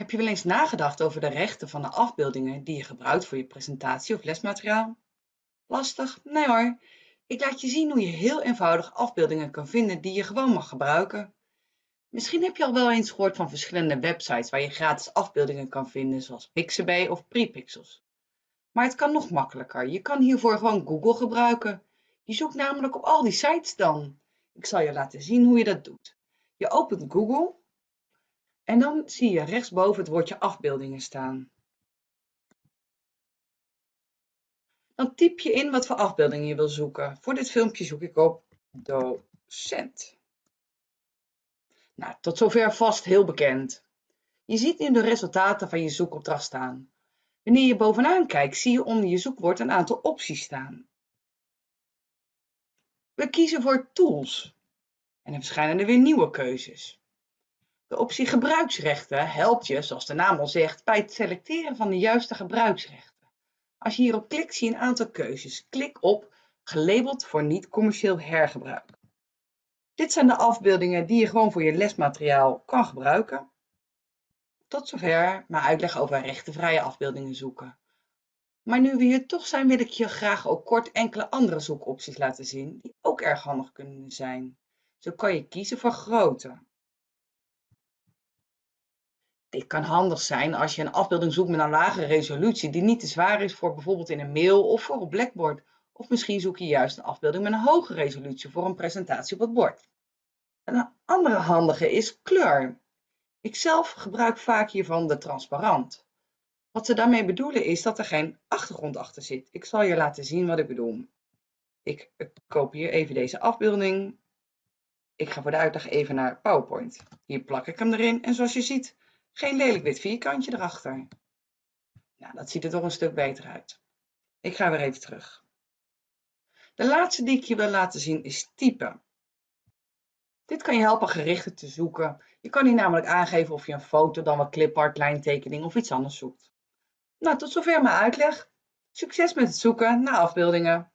Heb je wel eens nagedacht over de rechten van de afbeeldingen die je gebruikt voor je presentatie of lesmateriaal? Lastig? Nee hoor. Ik laat je zien hoe je heel eenvoudig afbeeldingen kan vinden die je gewoon mag gebruiken. Misschien heb je al wel eens gehoord van verschillende websites waar je gratis afbeeldingen kan vinden, zoals Pixabay of Prepixels. Maar het kan nog makkelijker. Je kan hiervoor gewoon Google gebruiken. Je zoekt namelijk op al die sites dan. Ik zal je laten zien hoe je dat doet. Je opent Google en dan zie je rechtsboven het woordje afbeeldingen staan. Dan typ je in wat voor afbeeldingen je wil zoeken. Voor dit filmpje zoek ik op docent. Nou, tot zover vast heel bekend. Je ziet nu de resultaten van je zoekopdracht staan. Wanneer je bovenaan kijkt, zie je onder je zoekwoord een aantal opties staan. We kiezen voor Tools en er verschijnen er weer nieuwe keuzes. De optie gebruiksrechten helpt je, zoals de naam al zegt, bij het selecteren van de juiste gebruiksrechten. Als je hierop klikt zie je een aantal keuzes. Klik op gelabeld voor niet-commercieel hergebruik. Dit zijn de afbeeldingen die je gewoon voor je lesmateriaal kan gebruiken. Tot zover mijn uitleg over rechtenvrije afbeeldingen zoeken. Maar nu we hier toch zijn wil ik je graag ook kort enkele andere zoekopties laten zien die ook erg handig kunnen zijn. Zo kan je kiezen voor grootte. Dit kan handig zijn als je een afbeelding zoekt met een lage resolutie die niet te zwaar is voor bijvoorbeeld in een mail of voor op Blackboard. Of misschien zoek je juist een afbeelding met een hoge resolutie voor een presentatie op het bord. Een andere handige is kleur. Ik zelf gebruik vaak hiervan de transparant. Wat ze daarmee bedoelen is dat er geen achtergrond achter zit. Ik zal je laten zien wat ik bedoel. Ik kopieer even deze afbeelding. Ik ga voor de uitleg even naar PowerPoint. Hier plak ik hem erin en zoals je ziet geen lelijk wit vierkantje erachter. Nou, dat ziet er toch een stuk beter uit. Ik ga weer even terug. De laatste die ik je wil laten zien is typen. Dit kan je helpen gerichter te zoeken. Je kan hier namelijk aangeven of je een foto, dan wat clipart, lijntekening of iets anders zoekt. Nou, tot zover mijn uitleg. Succes met het zoeken naar afbeeldingen.